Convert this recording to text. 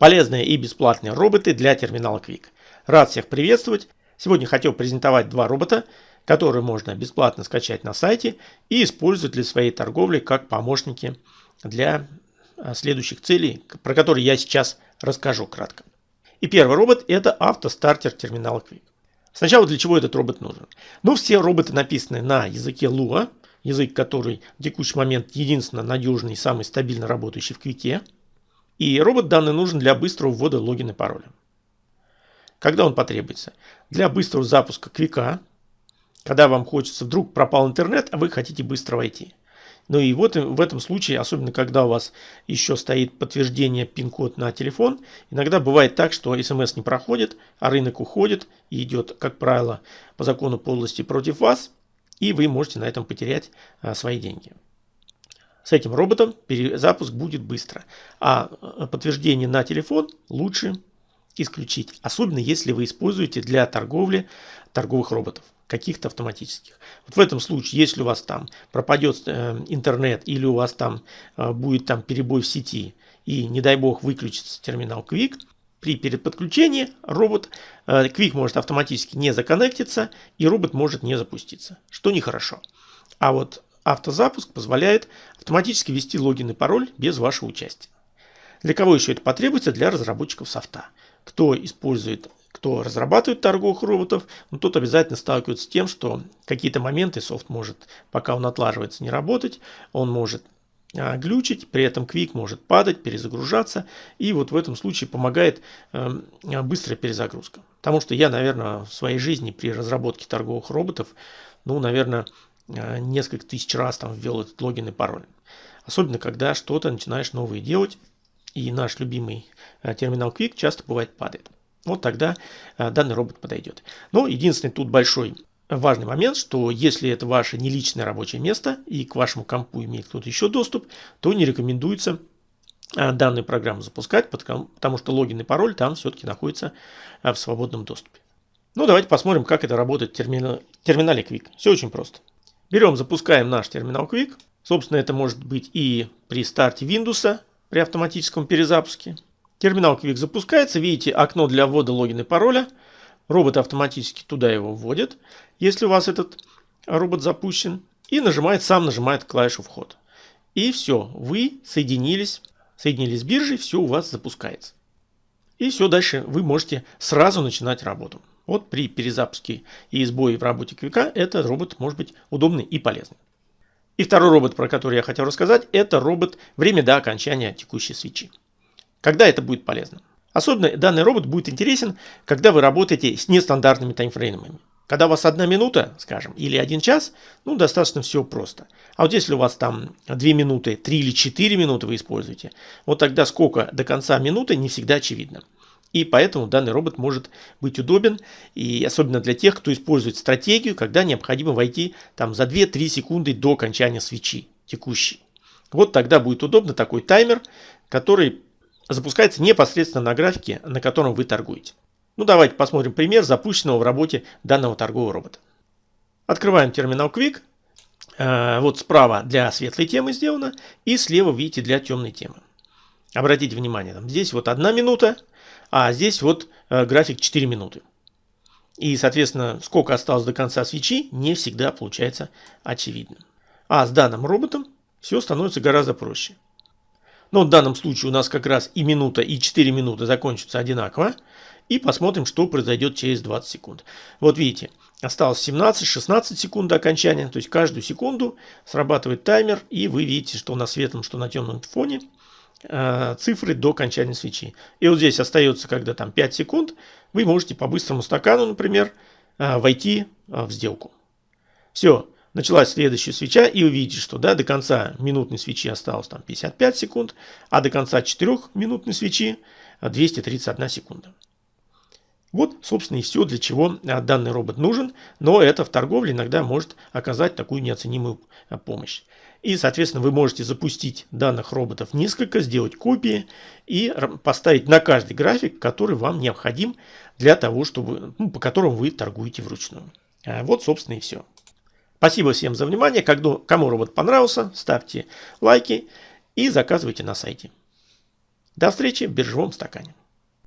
Полезные и бесплатные роботы для терминала Quick. Рад всех приветствовать. Сегодня хотел презентовать два робота, которые можно бесплатно скачать на сайте и использовать для своей торговли как помощники для а, следующих целей, про которые я сейчас расскажу кратко. И первый робот это автостартер терминала Quick. Сначала для чего этот робот нужен? Ну, все роботы написаны на языке Lua, язык, который в текущий момент единственно надежный и самый стабильно работающий в Квике. И робот данный нужен для быстрого ввода логина и пароля. Когда он потребуется? Для быстрого запуска Квика, когда вам хочется, вдруг пропал интернет, а вы хотите быстро войти. Ну и вот в этом случае, особенно когда у вас еще стоит подтверждение пин-код на телефон, иногда бывает так, что смс не проходит, а рынок уходит и идет, как правило, по закону подлости против вас, и вы можете на этом потерять а, свои деньги. С этим роботом перезапуск будет быстро, а, а подтверждение на телефон лучше исключить, особенно если вы используете для торговли торговых роботов каких-то автоматических. Вот в этом случае, если у вас там пропадет э, интернет или у вас там э, будет там перебой в сети и не дай бог выключится терминал Quick, при переподключении робот э, Quick может автоматически не законнектиться и робот может не запуститься, что нехорошо. А вот автозапуск позволяет автоматически ввести логин и пароль без вашего участия. Для кого еще это потребуется? Для разработчиков софта. Кто использует кто разрабатывает торговых роботов, ну, тот обязательно сталкивается с тем, что какие-то моменты софт может, пока он отлаживается, не работать, он может а, глючить, при этом Quick может падать, перезагружаться, и вот в этом случае помогает э, быстрая перезагрузка. Потому что я, наверное, в своей жизни при разработке торговых роботов, ну, наверное, несколько тысяч раз там ввел этот логин и пароль. Особенно, когда что-то начинаешь новое делать, и наш любимый э, терминал Quick часто бывает падает. Вот тогда э, данный робот подойдет. Но единственный тут большой важный момент, что если это ваше не личное рабочее место и к вашему компу имеет кто-то еще доступ, то не рекомендуется данную программу запускать, потому что логин и пароль там все-таки находятся в свободном доступе. Ну, давайте посмотрим, как это работает в терминале Quick. Все очень просто. Берем, запускаем наш терминал Quick. Собственно, это может быть и при старте Windows, при автоматическом перезапуске. Терминал Quick запускается. Видите окно для ввода логина и пароля. Робот автоматически туда его вводит, если у вас этот робот запущен. И нажимает, сам нажимает клавишу вход. И все, вы соединились, соединились с биржей, все у вас запускается. И все, дальше вы можете сразу начинать работу. Вот при перезапуске и сбое в работе Квика этот робот может быть удобный и полезный. И второй робот, про который я хотел рассказать, это робот время до окончания текущей свечи. Когда это будет полезно? Особенно данный робот будет интересен, когда вы работаете с нестандартными таймфреймами. Когда у вас одна минута, скажем, или один час, ну, достаточно все просто. А вот если у вас там 2 минуты, 3 или 4 минуты вы используете, вот тогда сколько до конца минуты не всегда очевидно. И поэтому данный робот может быть удобен, и особенно для тех, кто использует стратегию, когда необходимо войти там за 2-3 секунды до окончания свечи текущей. Вот тогда будет удобно такой таймер, который запускается непосредственно на графике, на котором вы торгуете. Ну давайте посмотрим пример запущенного в работе данного торгового робота. Открываем терминал Quick. Э, вот справа для светлой темы сделано и слева видите для темной темы. Обратите внимание, там, здесь вот одна минута, а здесь вот э, график 4 минуты. И, соответственно, сколько осталось до конца свечи, не всегда получается очевидно. А с данным роботом все становится гораздо проще. Но в данном случае у нас как раз и минута, и 4 минуты закончатся одинаково. И посмотрим, что произойдет через 20 секунд. Вот видите, осталось 17-16 секунд до окончания. То есть каждую секунду срабатывает таймер. И вы видите, что на светлом, что на темном фоне э, цифры до окончания свечи. И вот здесь остается, когда там 5 секунд, вы можете по быстрому стакану, например, э, войти э, в сделку. Все началась следующая свеча, и вы видите, что да, до конца минутной свечи осталось там 55 секунд, а до конца 4 минутной свечи 231 секунда. Вот, собственно, и все, для чего а, данный робот нужен, но это в торговле иногда может оказать такую неоценимую а, помощь. И, соответственно, вы можете запустить данных роботов несколько, сделать копии и поставить на каждый график, который вам необходим для того, чтобы, ну, по которому вы торгуете вручную. А, вот, собственно, и все. Спасибо всем за внимание. Кому робот понравился, ставьте лайки и заказывайте на сайте. До встречи в биржевом стакане.